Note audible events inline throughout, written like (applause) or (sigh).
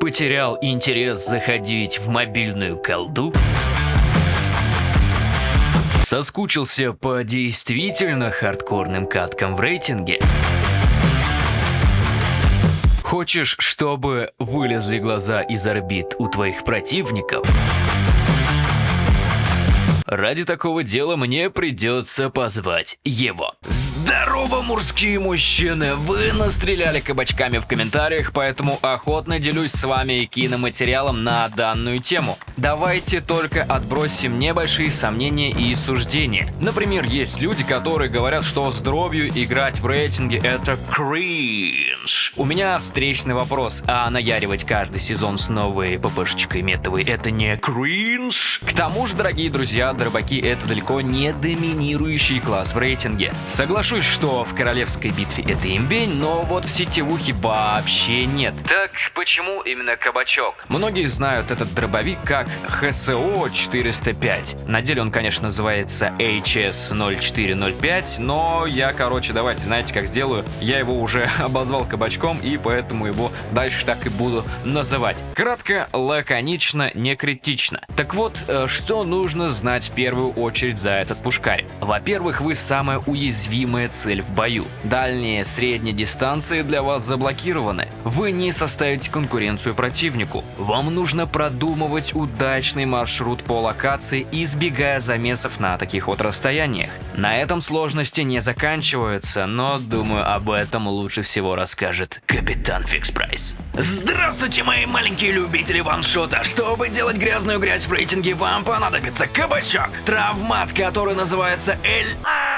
Потерял интерес заходить в мобильную колду? Соскучился по действительно хардкорным каткам в рейтинге? Хочешь, чтобы вылезли глаза из орбит у твоих противников? Ради такого дела мне придется позвать его. Здорово, мужские мужчины! Вы настреляли кабачками в комментариях, поэтому охотно делюсь с вами киноматериалом на данную тему. Давайте только отбросим небольшие сомнения и суждения. Например, есть люди, которые говорят, что здоровью играть в рейтинге это кринж. У меня встречный вопрос, а наяривать каждый сезон с новой ППшечкой метовой это не кринж? К тому же, дорогие друзья, дробаки это далеко не доминирующий класс в рейтинге. Соглашусь, что в королевской битве это имбень, но вот в сетевухе вообще нет. Так почему именно кабачок? Многие знают этот дробовик как HSO 405. На деле он, конечно, называется HS 0405, но я, короче, давайте, знаете, как сделаю? Я его уже (laughs) обозвал кабачком, и поэтому его дальше так и буду называть. Кратко, лаконично, не критично. Так вот, э, что нужно знать в первую очередь за этот пушкарь? Во-первых, вы самая уязвимая цель в бою. Дальние, средние дистанции для вас заблокированы. Вы не составите конкуренцию противнику. Вам нужно продумывать удачный маршрут по локации, избегая замесов на таких вот расстояниях. На этом сложности не заканчиваются, но думаю об этом лучше всего расскажет капитан Фикс Прайс. Здравствуйте, мои маленькие любители ваншота! Чтобы делать грязную грязь в рейтинге, вам понадобится кабачок, травмат, который называется Эль...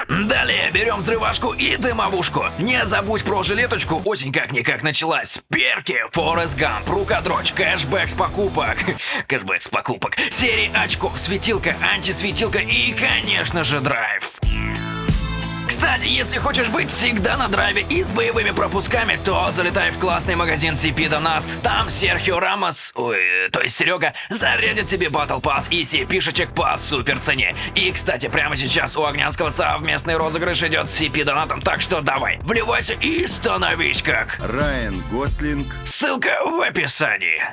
Далее берем взрывашку и дымовушку. Не забудь про жилеточку, осень как-никак началась. Перки, Форест Гамп, рукодрочь, кэшбэк с покупок. (laughs) Кэшбэк с покупок. Серии очков, светилка, антисветилка и, конечно же, драйв. Кстати, если хочешь быть всегда на драйве и с боевыми пропусками, то залетай в классный магазин CP Donut. Там Серхио Рамос, ой, то есть Серега, зарядит тебе Battle Pass и CP-шечек по супер цене. И, кстати, прямо сейчас у Огнянского совместный розыгрыш идет с CP Донатом, так что давай, вливайся и становись как... Райан Гослинг. Ссылка в описании.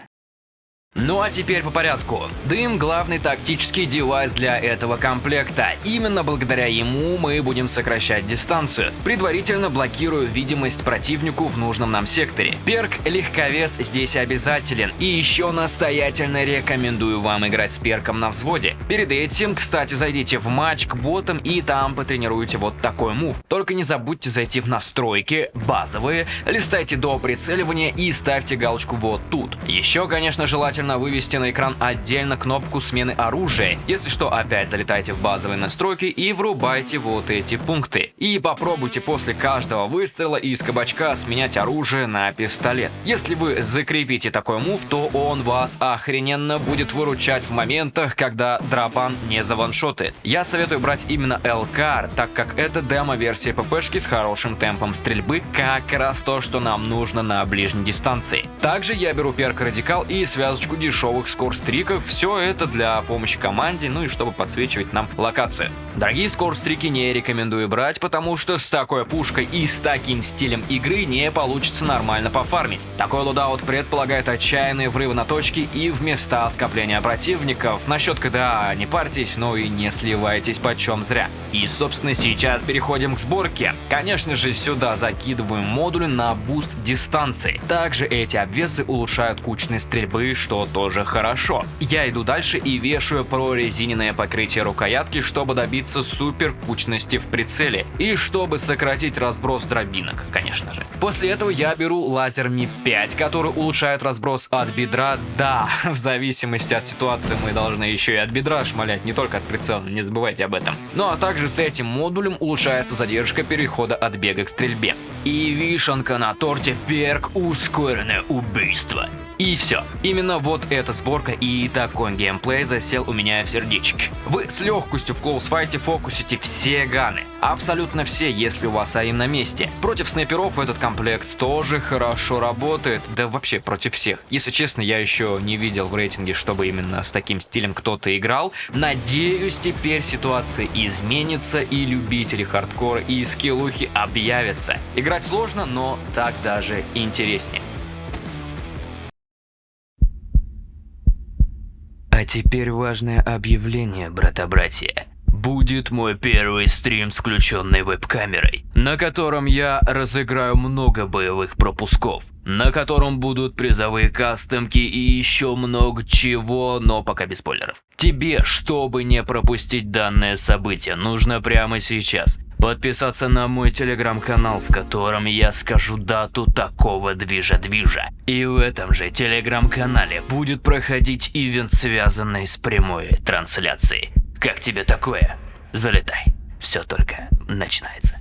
Ну а теперь по порядку. Дым – главный тактический девайс для этого комплекта. Именно благодаря ему мы будем сокращать дистанцию, предварительно блокируя видимость противнику в нужном нам секторе. Перк легковес здесь обязателен. И еще настоятельно рекомендую вам играть с перком на взводе. Перед этим, кстати, зайдите в матч к ботам и там потренируйте вот такой мув. Только не забудьте зайти в настройки, базовые, листайте до прицеливания и ставьте галочку вот тут. Еще, конечно, желательно желательно вывести на экран отдельно кнопку смены оружия. Если что, опять залетайте в базовые настройки и врубайте вот эти пункты. И попробуйте после каждого выстрела из кабачка сменять оружие на пистолет. Если вы закрепите такой мув, то он вас охрененно будет выручать в моментах, когда дропан не заваншотает. Я советую брать именно ЛКР, так как это демо-версия ППшки с хорошим темпом стрельбы, как раз то, что нам нужно на ближней дистанции. Также я беру перк Радикал и связочку парочку дешевых скорстриков. Все это для помощи команде, ну и чтобы подсвечивать нам локацию. Дорогие scorestreak и не рекомендую брать, потому что с такой пушкой и с таким стилем игры не получится нормально пофармить. Такой loadout предполагает отчаянные врывы на точки и в места скопления противников. Насчет KDA не парьтесь, но и не сливайтесь почем зря. И собственно сейчас переходим к сборке. Конечно же сюда закидываем модули на boost дистанции. Также эти обвесы улучшают кучность стрельбы, что тоже хорошо. Я иду дальше и вешаю прорезиненное покрытие рукоятки, чтобы добиться супер кучности в прицеле и чтобы сократить разброс дробинок, конечно же. После этого я беру лазер Ми 5, который улучшает разброс от бедра. Да, (laughs) в зависимости от ситуации мы должны еще и от бедра шмалять, не только от прицела, не забывайте об этом. Ну а также с этим модулем улучшается задержка перехода от бега к стрельбе. И вишенка на торте перк ускоренное убийство. И все. Именно вот эта сборка и такой геймплей засел у меня в сердечке. Вы с легкостью в клоусфайте фокусите все ганы. Абсолютно все, если у вас АИМ на месте. Против снайперов этот комплект тоже хорошо работает. Да вообще против всех. Если честно, я еще не видел в рейтинге, чтобы именно с таким стилем кто-то играл. Надеюсь, теперь ситуация изменится и любители хардкора и скиллухи объявятся. Играть сложно, но так даже интереснее. А теперь важное объявление, брата-братья. Будет мой первый стрим с включенной веб-камерой, на котором я разыграю много боевых пропусков, на котором будут призовые кастомки и еще много чего, но пока без спойлеров. Тебе, чтобы не пропустить данное событие, нужно прямо сейчас подписаться на мой телеграм-канал, в котором я скажу дату такого движа-движа. И в этом же телеграм-канале будет проходить ивент, связанный с прямой трансляцией. Как тебе такое? Залетай. Все только начинается.